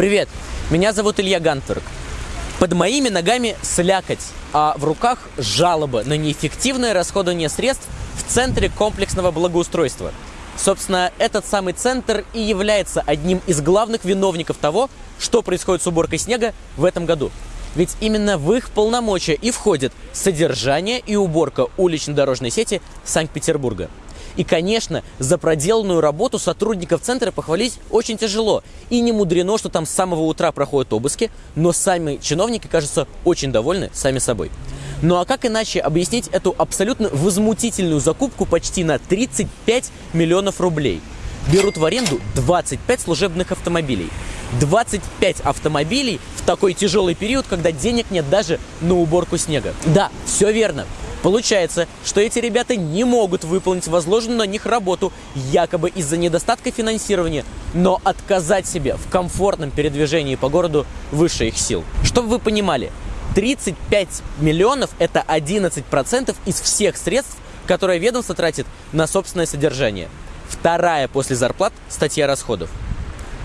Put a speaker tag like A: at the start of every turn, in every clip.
A: Привет, меня зовут Илья Гантверк. Под моими ногами слякоть, а в руках жалоба на неэффективное расходование средств в Центре комплексного благоустройства. Собственно, этот самый центр и является одним из главных виновников того, что происходит с уборкой снега в этом году. Ведь именно в их полномочия и входит содержание и уборка улично-дорожной сети Санкт-Петербурга. И, конечно, за проделанную работу сотрудников центра похвалить очень тяжело. И не мудрено, что там с самого утра проходят обыски, но сами чиновники, кажется, очень довольны сами собой. Ну а как иначе объяснить эту абсолютно возмутительную закупку почти на 35 миллионов рублей? Берут в аренду 25 служебных автомобилей. 25 автомобилей в такой тяжелый период, когда денег нет даже на уборку снега. Да, все верно. Получается, что эти ребята не могут выполнить возложенную на них работу якобы из-за недостатка финансирования, но отказать себе в комфортном передвижении по городу выше их сил. Чтобы вы понимали, 35 миллионов – это 11% из всех средств, которые ведомство тратит на собственное содержание. Вторая после зарплат статья расходов.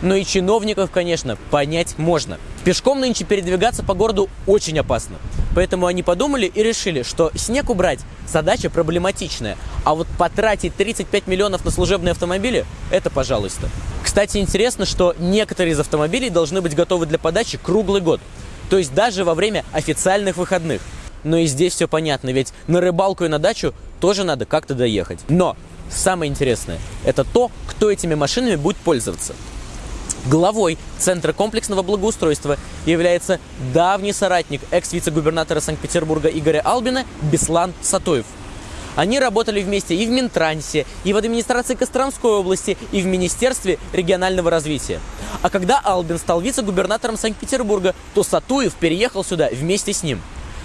A: Но и чиновников, конечно, понять можно. Пешком нынче передвигаться по городу очень опасно. Поэтому они подумали и решили, что снег убрать задача проблематичная, а вот потратить 35 миллионов на служебные автомобили – это пожалуйста. Кстати, интересно, что некоторые из автомобилей должны быть готовы для подачи круглый год, то есть даже во время официальных выходных. Но и здесь все понятно, ведь на рыбалку и на дачу тоже надо как-то доехать. Но самое интересное – это то, кто этими машинами будет пользоваться. Главой Центра комплексного благоустройства является давний соратник экс-вице-губернатора Санкт-Петербурга Игоря Албина Беслан Сатоев. Они работали вместе и в Минтрансе, и в администрации Костромской области, и в Министерстве регионального развития. А когда Албин стал вице-губернатором Санкт-Петербурга, то Сатуев переехал сюда вместе с ним.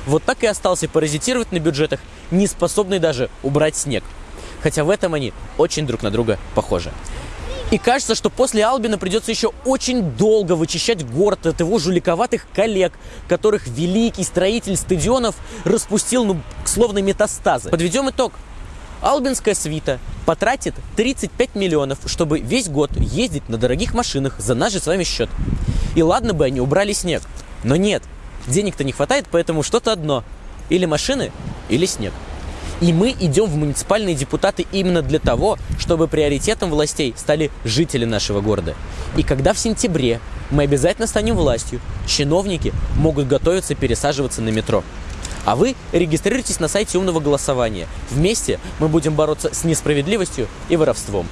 A: Вот так и остался паразитировать на бюджетах, не способный даже убрать снег. Хотя в этом они очень друг на друга похожи. И кажется, что после Албина придется еще очень долго вычищать город от его жуликоватых коллег, которых великий строитель стадионов распустил, ну, словно метастазы. Подведем итог. Албинская свита потратит 35 миллионов, чтобы весь год ездить на дорогих машинах за наш же с вами счет. И ладно бы они убрали снег, но нет, денег-то не хватает, поэтому что-то одно. Или машины, или снег. И мы идем в муниципальные депутаты именно для того, чтобы приоритетом властей стали жители нашего города. И когда в сентябре мы обязательно станем властью, чиновники могут готовиться пересаживаться на метро. А вы регистрируйтесь на сайте умного голосования. Вместе мы будем бороться с несправедливостью и воровством.